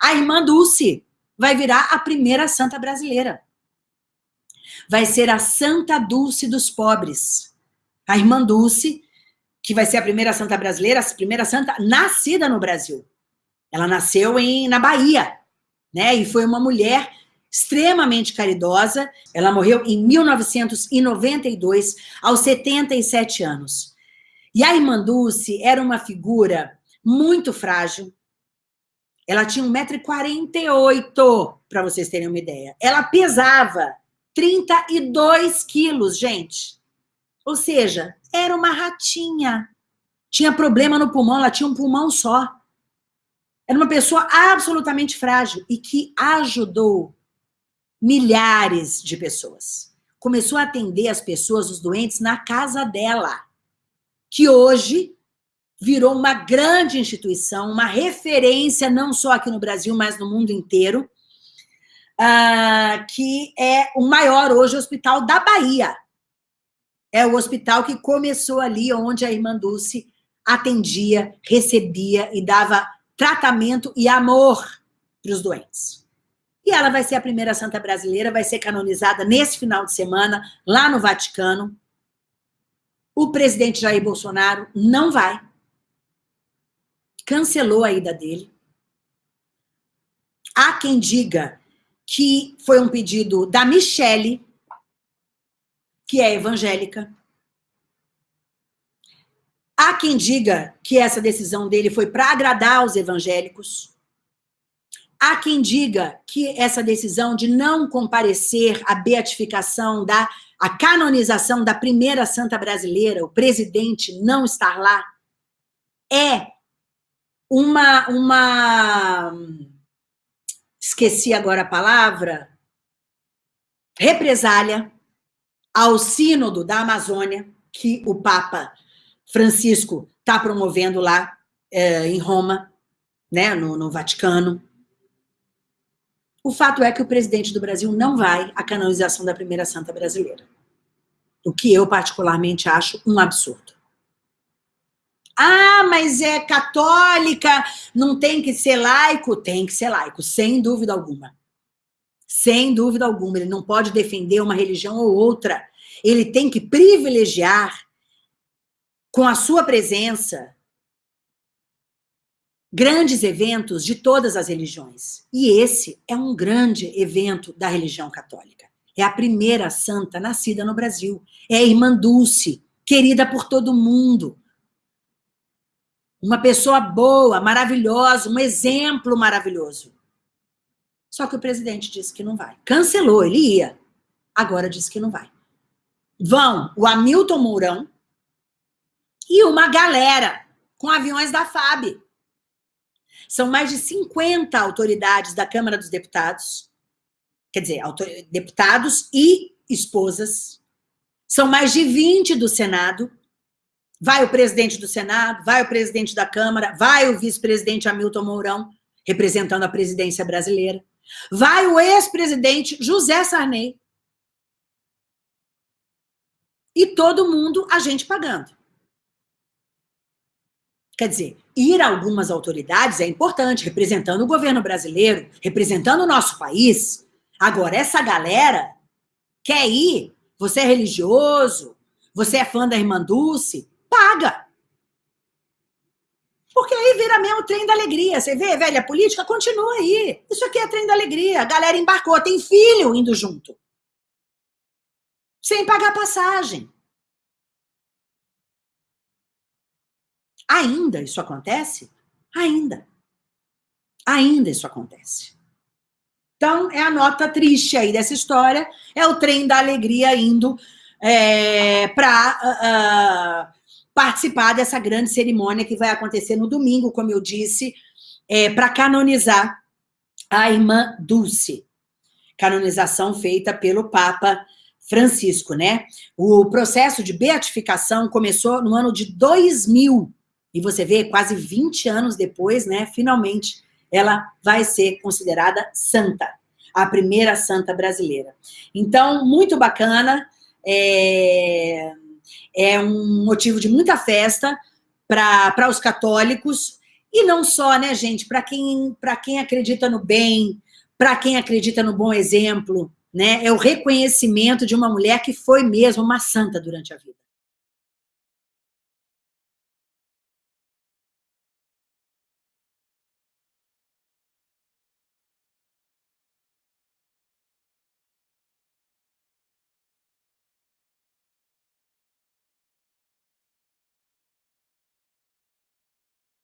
A irmã Dulce vai virar a primeira santa brasileira. Vai ser a Santa Dulce dos pobres. A irmã Dulce, que vai ser a primeira santa brasileira, a primeira santa nascida no Brasil. Ela nasceu em, na Bahia, né? E foi uma mulher extremamente caridosa. Ela morreu em 1992, aos 77 anos. E a irmã Dulce era uma figura muito frágil. Ela tinha 1,48m, para vocês terem uma ideia. Ela pesava 32 quilos, gente. Ou seja, era uma ratinha. Tinha problema no pulmão, ela tinha um pulmão só. Era uma pessoa absolutamente frágil e que ajudou milhares de pessoas. Começou a atender as pessoas, os doentes, na casa dela, que hoje virou uma grande instituição, uma referência, não só aqui no Brasil, mas no mundo inteiro, uh, que é o maior hoje hospital da Bahia. É o hospital que começou ali, onde a irmã Dulce atendia, recebia e dava tratamento e amor para os doentes. E ela vai ser a primeira santa brasileira, vai ser canonizada nesse final de semana, lá no Vaticano. O presidente Jair Bolsonaro não vai. Cancelou a ida dele. Há quem diga que foi um pedido da Michele, que é evangélica. Há quem diga que essa decisão dele foi para agradar os evangélicos. Há quem diga que essa decisão de não comparecer à beatificação, da, à canonização da primeira santa brasileira, o presidente não estar lá, é uma, uma esqueci agora a palavra, represália ao sínodo da Amazônia, que o Papa Francisco está promovendo lá é, em Roma, né, no, no Vaticano. O fato é que o presidente do Brasil não vai à canonização da primeira santa brasileira. O que eu particularmente acho um absurdo. Ah, mas é católica, não tem que ser laico? Tem que ser laico, sem dúvida alguma. Sem dúvida alguma. Ele não pode defender uma religião ou outra. Ele tem que privilegiar com a sua presença, grandes eventos de todas as religiões. E esse é um grande evento da religião católica. É a primeira santa nascida no Brasil. É a irmã Dulce, querida por todo mundo. Uma pessoa boa, maravilhosa, um exemplo maravilhoso. Só que o presidente disse que não vai. Cancelou, ele ia. Agora disse que não vai. Vão o Hamilton Mourão, e uma galera com aviões da FAB. São mais de 50 autoridades da Câmara dos Deputados, quer dizer, deputados e esposas. São mais de 20 do Senado. Vai o presidente do Senado, vai o presidente da Câmara, vai o vice-presidente Hamilton Mourão, representando a presidência brasileira. Vai o ex-presidente José Sarney. E todo mundo, a gente pagando. Quer dizer, ir a algumas autoridades é importante, representando o governo brasileiro, representando o nosso país. Agora, essa galera quer ir, você é religioso, você é fã da Irmã Dulce, paga. Porque aí vira mesmo o trem da alegria. Você vê, velha, política continua aí. Isso aqui é trem da alegria. A galera embarcou, tem filho indo junto. Sem pagar passagem. Ainda isso acontece? Ainda. Ainda isso acontece. Então, é a nota triste aí dessa história, é o trem da alegria indo é, para uh, uh, participar dessa grande cerimônia que vai acontecer no domingo, como eu disse, é, para canonizar a irmã Dulce. Canonização feita pelo Papa Francisco, né? O processo de beatificação começou no ano de 2000, e você vê, quase 20 anos depois, né, finalmente, ela vai ser considerada santa, a primeira santa brasileira. Então, muito bacana, é, é um motivo de muita festa para os católicos, E não só, né, gente, para quem, quem acredita no bem, para quem acredita no bom exemplo, né? É o reconhecimento de uma mulher que foi mesmo uma santa durante a vida.